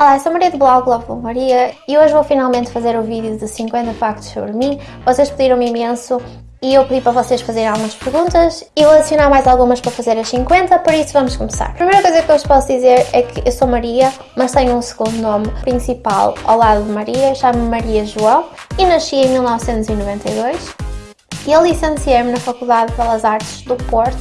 Olá, sou Maria do blog Love Maria e hoje vou finalmente fazer o vídeo de 50 factos sobre mim. Vocês pediram-me imenso e eu pedi para vocês fazerem algumas perguntas e vou adicionar mais algumas para fazer as 50, por isso vamos começar. A primeira coisa que eu vos posso dizer é que eu sou Maria, mas tenho um segundo nome principal ao lado de Maria, chamo-me Maria João e nasci em 1992 e eu licenciei-me na Faculdade de Belas Artes do Porto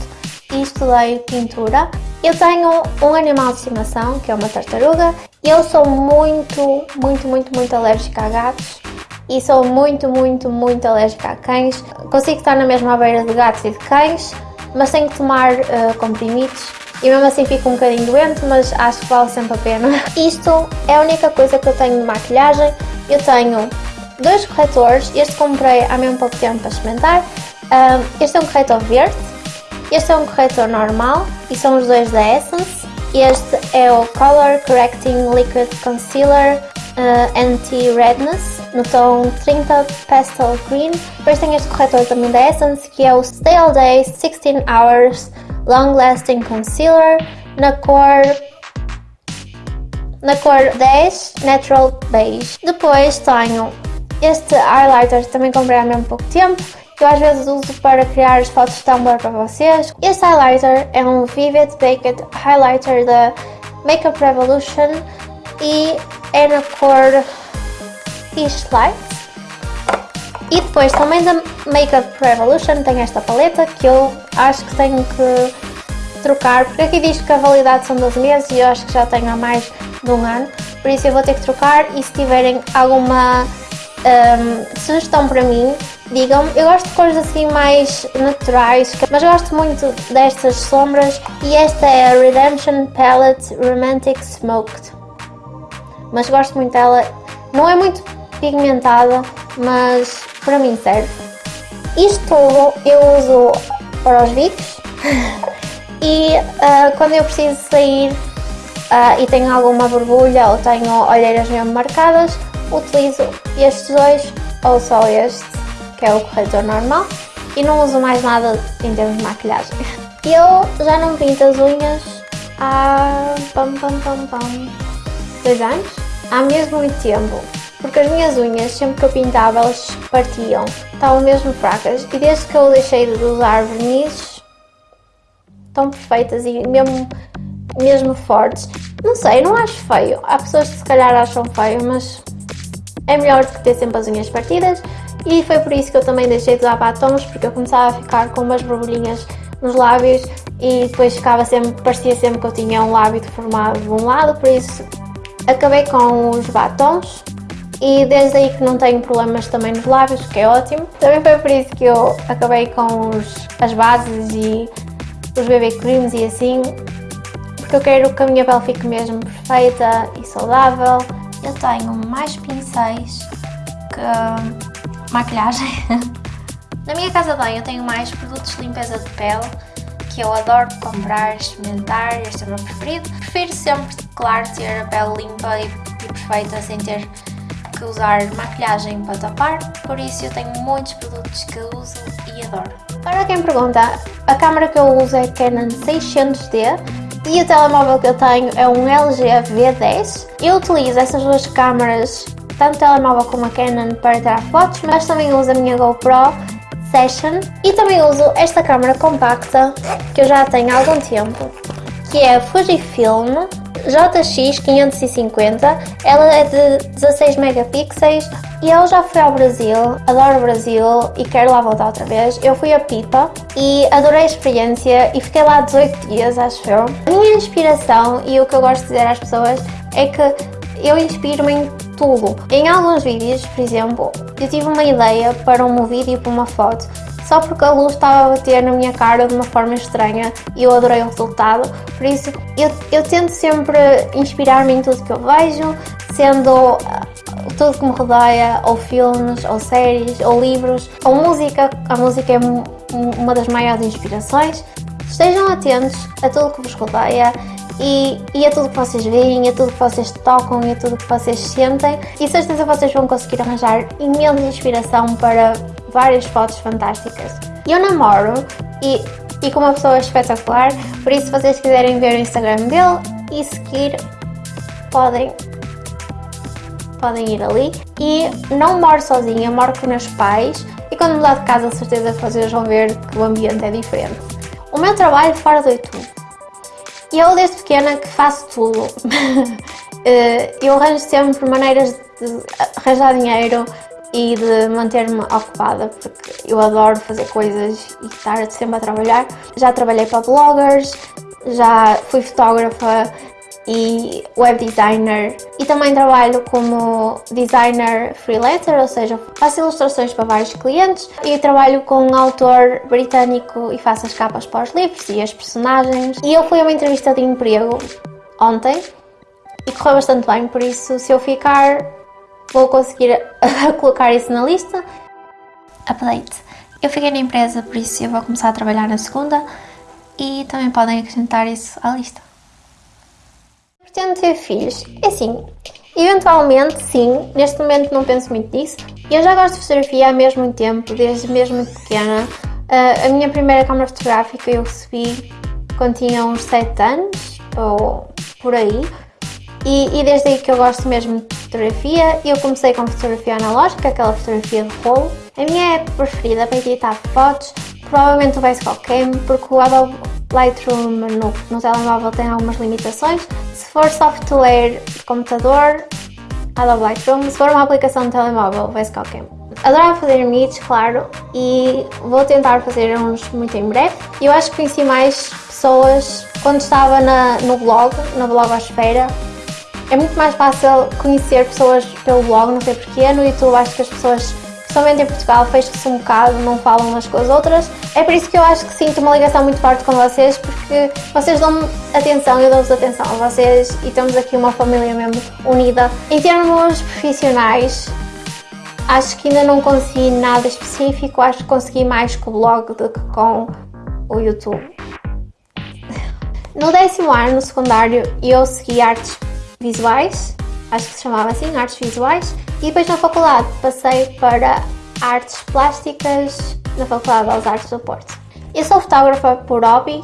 e estudei pintura. Eu tenho um animal de estimação, que é uma tartaruga, eu sou muito, muito, muito, muito alérgica a gatos e sou muito, muito, muito alérgica a cães. Consigo estar na mesma beira de gatos e de cães, mas tenho que tomar uh, comprimidos e mesmo assim fico um bocadinho doente, mas acho que vale sempre a pena. Isto é a única coisa que eu tenho de maquilhagem. Eu tenho dois corretores, este comprei há mesmo pouco tempo para experimentar. Este é um corretor verde, este é um corretor normal e são os dois da Essence. Este é o Color Correcting Liquid Concealer uh, Anti-Redness no tom 30 Pastel Green. Depois tem este corretor também da Essence que é o Stay All Day 16 Hours Long Lasting Concealer na cor na cor 10 Natural Beige. Depois tenho este highlighter também comprei há mesmo pouco tempo que eu às vezes uso para criar as fotos tão boas para vocês. Este highlighter é um Vivid Baked Highlighter da Makeup Revolution e é na cor Fish Light. E depois também da Makeup Revolution tem esta paleta que eu acho que tenho que trocar, porque aqui diz que a validade são 12 meses e eu acho que já tenho há mais de um ano, por isso eu vou ter que trocar e se tiverem alguma um, sugestão para mim, digam-me. Eu gosto de cores assim mais naturais, mas gosto muito destas sombras e esta é a Redemption Palette Romantic Smoked. Mas gosto muito dela, não é muito pigmentada, mas para mim serve. Isto tudo eu uso para os vídeos e uh, quando eu preciso sair uh, e tenho alguma borbulha ou tenho olheiras mesmo marcadas, utilizo estes dois ou só este, que é o corretor normal, e não uso mais nada em termos de maquilhagem. Eu já não pinto as unhas há pam, pam, pam, pam, dois anos, há mesmo muito tempo, porque as minhas unhas, sempre que eu pintava, elas partiam, estavam mesmo fracas, e desde que eu deixei de usar vernizes, estão perfeitas e mesmo, mesmo fortes. Não sei, não acho feio. Há pessoas que se calhar acham feio, mas é melhor do que ter sempre as unhas partidas e foi por isso que eu também deixei de usar batons porque eu começava a ficar com umas borbulhinhas nos lábios e depois ficava sempre, parecia sempre que eu tinha um lábio deformado de um lado, por isso acabei com os batons e desde aí que não tenho problemas também nos lábios, que é ótimo. Também foi por isso que eu acabei com os, as bases e os BB creams e assim, porque eu quero que a minha pele fique mesmo perfeita e saudável eu tenho mais pincéis que maquilhagem. Na minha casa bem eu tenho mais produtos de limpeza de pele que eu adoro comprar, experimentar, este é o meu preferido. Prefiro sempre, claro, ter a pele limpa e, e perfeita sem ter que usar maquilhagem para tapar, por isso eu tenho muitos produtos que uso e adoro. Para quem pergunta, a câmera que eu uso é Canon 600D e o telemóvel que eu tenho é um LG V10. Eu utilizo essas duas câmaras, tanto o telemóvel como a Canon, para tirar fotos, mas também uso a minha GoPro Session e também uso esta câmera compacta que eu já tenho há algum tempo, que é a Fujifilm JX550. Ela é de 16 megapixels e eu já fui ao Brasil, adoro o Brasil e quero lá voltar outra vez. Eu fui a Pipa e adorei a experiência e fiquei lá 18 dias, acho eu. A minha inspiração e o que eu gosto de dizer às pessoas é que eu inspiro-me em Em alguns vídeos, por exemplo, eu tive uma ideia para um vídeo e para uma foto só porque a luz estava a bater na minha cara de uma forma estranha e eu adorei o resultado. Por isso, eu, eu tento sempre inspirar-me em tudo que eu vejo, sendo tudo que me rodeia, ou filmes, ou séries, ou livros, ou música. A música é uma das maiores inspirações. Estejam atentos a tudo que vos rodeia e, e a tudo que vocês veem, a tudo que vocês tocam a tudo que vocês sentem. E certeza vocês vão conseguir arranjar imensa inspiração para várias fotos fantásticas. Eu namoro e, e com uma pessoa espetacular, por isso se vocês quiserem ver o Instagram dele e seguir, podem podem ir ali. E não moro sozinha, moro com meus pais e quando mudar de casa, certeza que vocês vão ver que o ambiente é diferente. O meu trabalho fora do YouTube. Eu desde pequena que faço tudo. Eh, eu arranjo sempre maneiras de arranjar dinheiro e de manter-me ocupada, porque eu adoro fazer coisas e estar sempre a trabalhar. Já trabalhei para bloggers, já fui fotógrafa, e web designer e também trabalho como designer freelancer, ou seja, faço ilustrações para vários clientes e trabalho com um autor britânico e faço as capas para os livros e as personagens. E eu fui a uma entrevista de emprego ontem e correu bastante bem, por isso se eu ficar vou conseguir colocar isso na lista. Update. Eu fiquei na empresa, por isso eu vou começar a trabalhar na segunda e também podem acrescentar isso à lista. Pretendo ter filhos? É assim, eventualmente sim, neste momento não penso muito nisso. Eu já gosto de fotografia há mesmo muito tempo, desde mesmo pequena. Uh, a minha primeira câmera fotográfica eu recebi quando tinha uns 7 anos, ou por aí. E, e, desde aí que eu gosto mesmo de fotografia. Eu comecei com fotografia analógica, aquela fotografia de rolo. A minha época preferida para editar fotos, provavelmente o Basecamp Cam, porque o Adobe Lightroom no, no telemóvel tem algumas limitações. Se for software de computador, Adobe Lightroom. Se for uma aplicação de telemóvel, vai se qualquer. Adorava fazer meets, claro, e vou tentar fazer uns muito em breve. Eu acho que conheci mais pessoas quando estava na, no blog, no blog à espera. É muito mais fácil conhecer pessoas pelo blog, não sei porquê. No YouTube acho que as pessoas somente em Portugal, fecha-se um bocado, não falam umas com as outras. É por isso que eu acho que sinto uma ligação muito forte com vocês, porque vocês dão-me atenção, eu dou-vos atenção a vocês e temos aqui uma família mesmo unida. Em termos profissionais, acho que ainda não consegui nada específico, acho que consegui mais com o blog do que com o YouTube. No décimo ano, no secundário, eu segui artes visuais, acho que se chamava assim, artes visuais, e depois na faculdade passei para artes plásticas na Faculdade das Artes do Porto. Eu sou fotógrafa por hobby,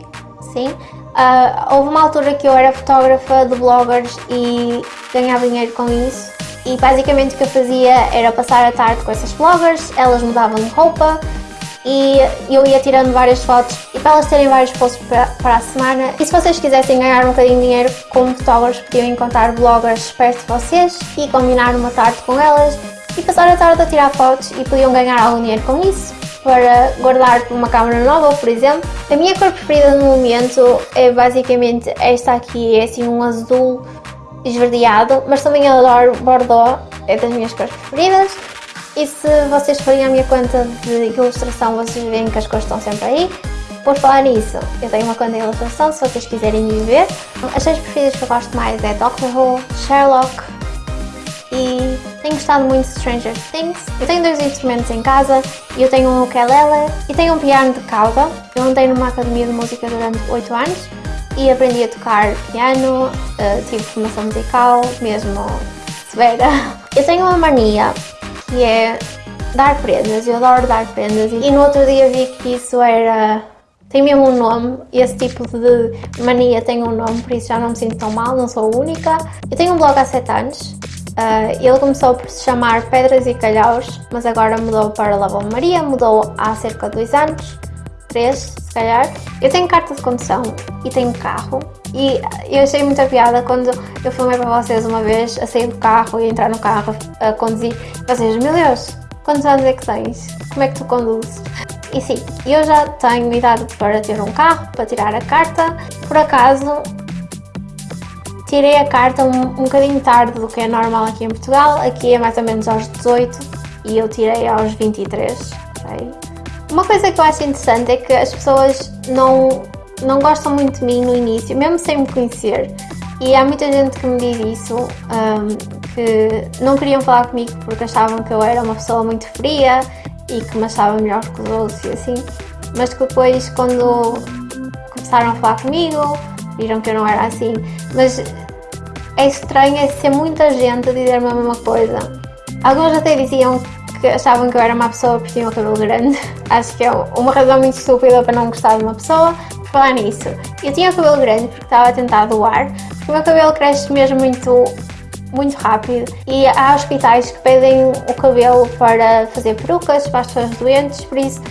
sim. Uh, houve uma altura que eu era fotógrafa de bloggers e ganhava dinheiro com isso. E basicamente o que eu fazia era passar a tarde com essas bloggers, elas mudavam de roupa e eu ia tirando várias fotos e para elas terem vários posts para, para a semana. E se vocês quisessem ganhar um bocadinho de dinheiro como fotógrafos, podiam encontrar bloggers perto de vocês e combinar uma tarde com elas e passar a tarde a tirar fotos e podiam ganhar algum dinheiro com isso para guardar uma câmera nova, por exemplo. A minha cor preferida no momento é basicamente esta aqui, é assim um azul esverdeado, mas também adoro Bordeaux, é das minhas cores preferidas. E se vocês forem à minha conta de ilustração, vocês veem que as cores estão sempre aí. Por falar nisso, eu tenho uma conta de ilustração, se vocês quiserem ir ver. As seis preferidas que eu gosto mais é Doctor Who, Sherlock e tenho gostado muito de Stranger Things. Eu tenho dois instrumentos em casa, eu tenho um ukulele e tenho um piano de cauda. Eu andei numa academia de música durante 8 anos e aprendi a tocar piano, uh, tive formação musical, mesmo severa. Eu tenho uma mania que é dar prendas, eu adoro dar prendas. E no outro dia vi que isso era tem mesmo um nome, esse tipo de mania tem um nome, por isso já não me sinto tão mal, não sou única. Eu tenho um blog há 7 anos, uh, ele começou por se chamar Pedras e Calhaus, mas agora mudou para Lavão Maria, mudou há cerca de 2 anos, 3 se calhar. Eu tenho carta de condução e tenho carro, e eu achei muita piada quando eu filmei para vocês uma vez a sair do carro e entrar no carro a conduzir. Vocês, meu Deus, quantos anos é que tens? Como é que tu conduzes? E sim, eu já tenho idade para ter um carro, para tirar a carta. Por acaso, tirei a carta um, um bocadinho tarde do que é normal aqui em Portugal. Aqui é mais ou menos aos 18 e eu tirei aos 23. Okay? Uma coisa que eu acho interessante é que as pessoas não não gostam muito de mim no início, mesmo sem me conhecer. E há muita gente que me diz isso, um, que não queriam falar comigo porque achavam que eu era uma pessoa muito fria e que me achava melhor que os outros e assim. Mas que depois, quando começaram a falar comigo, viram que eu não era assim. Mas é estranho é ser muita gente a dizer-me a mesma coisa. Alguns até diziam que achavam que eu era uma pessoa porque tinha o cabelo grande. Acho que é uma razão muito estúpida para não gostar de uma pessoa, falar nisso, eu tinha o cabelo grande porque estava a tentar doar, porque o meu cabelo cresce mesmo muito muito rápido e há hospitais que pedem o cabelo para fazer perucas para as pessoas doentes, por isso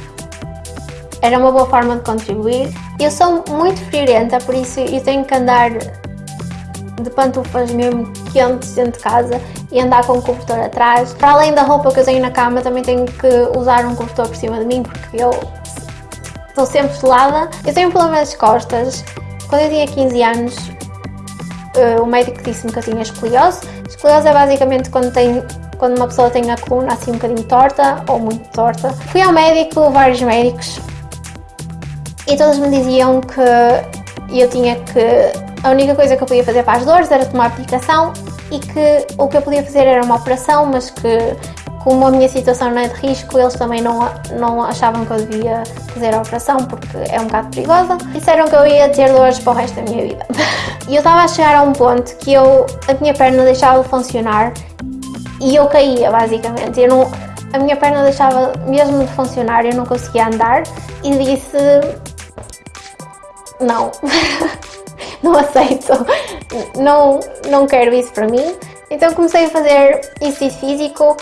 era uma boa forma de contribuir. Eu sou muito friorenta, por isso eu tenho que andar de pantufas mesmo quentes dentro de casa e andar com o cobertor atrás. Para além da roupa que eu tenho na cama, também tenho que usar um cobertor por cima de mim porque eu estou sempre gelada. Eu tenho um problema nas costas. Quando eu tinha 15 anos, uh, o médico disse-me que eu tinha escoliose. Escoliose é basicamente quando, tem, quando uma pessoa tem a coluna assim um bocadinho torta ou muito torta. Fui ao médico, vários médicos, e todos me diziam que eu tinha que. A única coisa que eu podia fazer para as dores era tomar aplicação e que o que eu podia fazer era uma operação, mas que como a minha situação não é de risco, eles também não, não achavam que eu devia fazer a operação porque é um bocado perigosa. Disseram que eu ia ter dores para o resto da minha vida. E eu estava a chegar a um ponto que eu, a minha perna deixava de funcionar e eu caía, basicamente. Eu não, a minha perna deixava mesmo de funcionar, eu não conseguia andar e disse: Não, não aceito, não, não quero isso para mim. Então comecei a fazer exercício físico,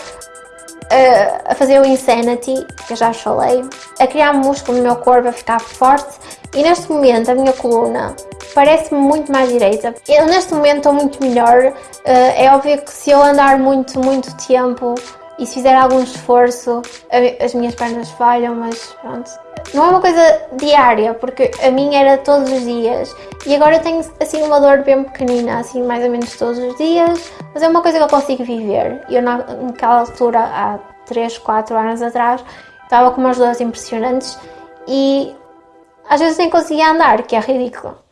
a fazer o Insanity, que eu já falei, a criar músculo no meu corpo, a ficar forte e neste momento a minha coluna parece-me muito mais direita. Eu neste momento estou muito melhor. É óbvio que se eu andar muito, muito tempo e se fizer algum esforço, as minhas pernas falham, mas pronto. Não é uma coisa diária, porque a minha era todos os dias e agora eu tenho assim uma dor bem pequenina, assim mais ou menos todos os dias, mas é uma coisa que eu consigo viver. Eu naquela altura, há 3, 4 anos atrás, estava com umas dores impressionantes e às vezes nem conseguia andar, que é ridículo.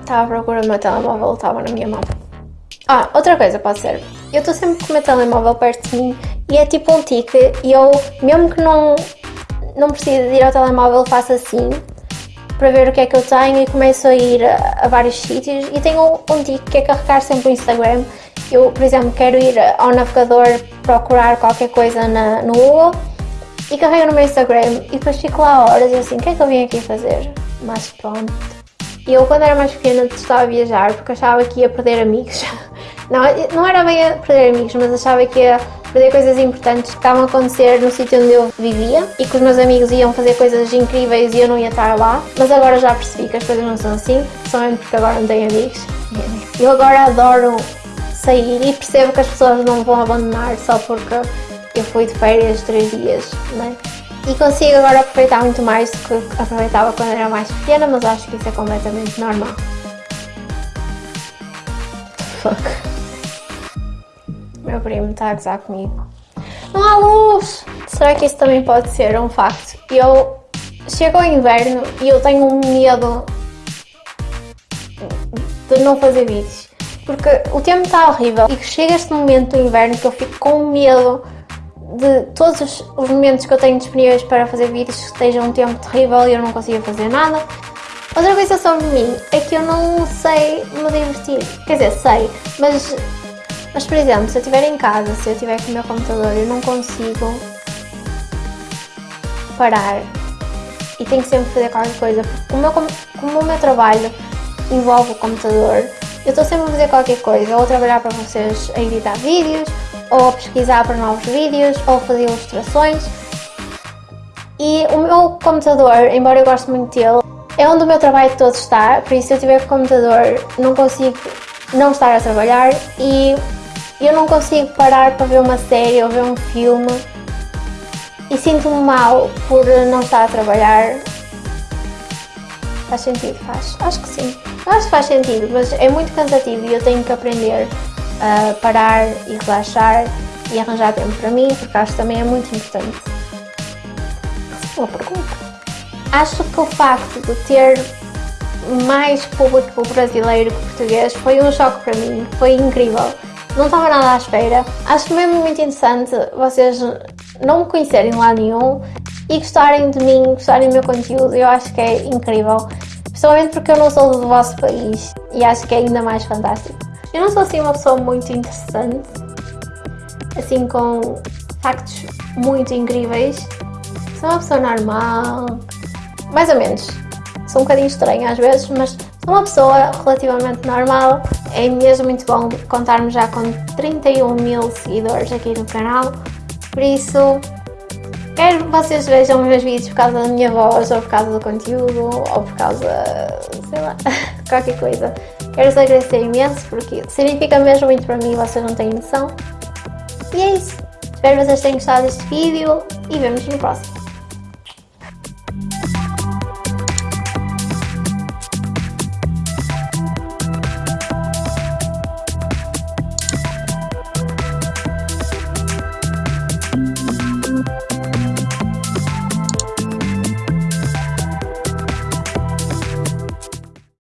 Estava à procura do meu telemóvel, estava na minha mão. Ah, outra coisa pode ser. Eu estou sempre com o meu telemóvel perto de mim e é tipo um tique e eu, mesmo que não, não precise de ir ao telemóvel, faço assim para ver o que é que eu tenho e começo a ir a, a vários sítios e tenho um, um tique que é carregar sempre o Instagram. Eu, por exemplo, quero ir ao navegador procurar qualquer coisa na, no Google e carrego no meu Instagram e depois fico lá horas e assim, o que é que eu vim aqui fazer? Mas pronto. E eu quando era mais pequena estava a viajar porque achava que ia perder amigos. Não, não era bem a perder amigos, mas achava que ia perder coisas importantes que estavam a acontecer no sítio onde eu vivia e que os meus amigos iam fazer coisas incríveis e eu não ia estar lá. Mas agora já percebi que as coisas não são assim, somente porque agora não tenho amigos. Eu agora adoro sair e percebo que as pessoas não vão abandonar só porque eu fui de férias três dias, né? E consigo agora aproveitar muito mais do que aproveitava quando era mais pequena, mas acho que isso é completamente normal. Fuck. Meu primo está a gozar comigo. Não há luz! Será que isso também pode ser um facto? Eu chego ao inverno e eu tenho um medo de não fazer vídeos. Porque o tempo está horrível e chega este momento do inverno que eu fico com medo de todos os, os momentos que eu tenho disponíveis para fazer vídeos que estejam um tempo terrível e eu não consiga fazer nada. Outra coisa sobre mim é que eu não sei me divertir. Quer dizer, sei, mas mas, por exemplo, se eu estiver em casa, se eu estiver com o meu computador, eu não consigo parar e tenho que sempre fazer qualquer coisa. O meu, como o meu trabalho envolve o computador, eu estou sempre a fazer qualquer coisa, ou a trabalhar para vocês a editar vídeos, ou pesquisar para novos vídeos, ou fazer ilustrações. E o meu computador, embora eu goste muito dele, é onde o meu trabalho todo está, por isso se eu tiver computador não consigo não estar a trabalhar e eu não consigo parar para ver uma série ou ver um filme e sinto-me mal por não estar a trabalhar. Faz sentido? Faz? Acho que sim. Acho que faz sentido, mas é muito cansativo e eu tenho que aprender a parar e relaxar e arranjar tempo para mim, porque acho que também é muito importante. Uma pergunta. Acho que o facto de ter mais público brasileiro que português foi um choque para mim, foi incrível não estava nada à espera. Acho mesmo muito interessante vocês não me conhecerem lá nenhum e gostarem de mim, gostarem do meu conteúdo. Eu acho que é incrível. Principalmente porque eu não sou do vosso país e acho que é ainda mais fantástico. Eu não sou assim uma pessoa muito interessante, assim com factos muito incríveis. Sou uma pessoa normal, mais ou menos. Sou um bocadinho estranha às vezes, mas Sou uma pessoa relativamente normal, é mesmo muito bom contarmos já com 31 mil seguidores aqui no canal, por isso quer vocês vejam os meus vídeos por causa da minha voz, ou por causa do conteúdo, ou por causa, sei lá, qualquer coisa. Quero-vos agradecer imenso porque significa mesmo muito para mim, vocês não têm noção. E é isso. Espero que vocês tenham gostado deste vídeo e vemos no próximo.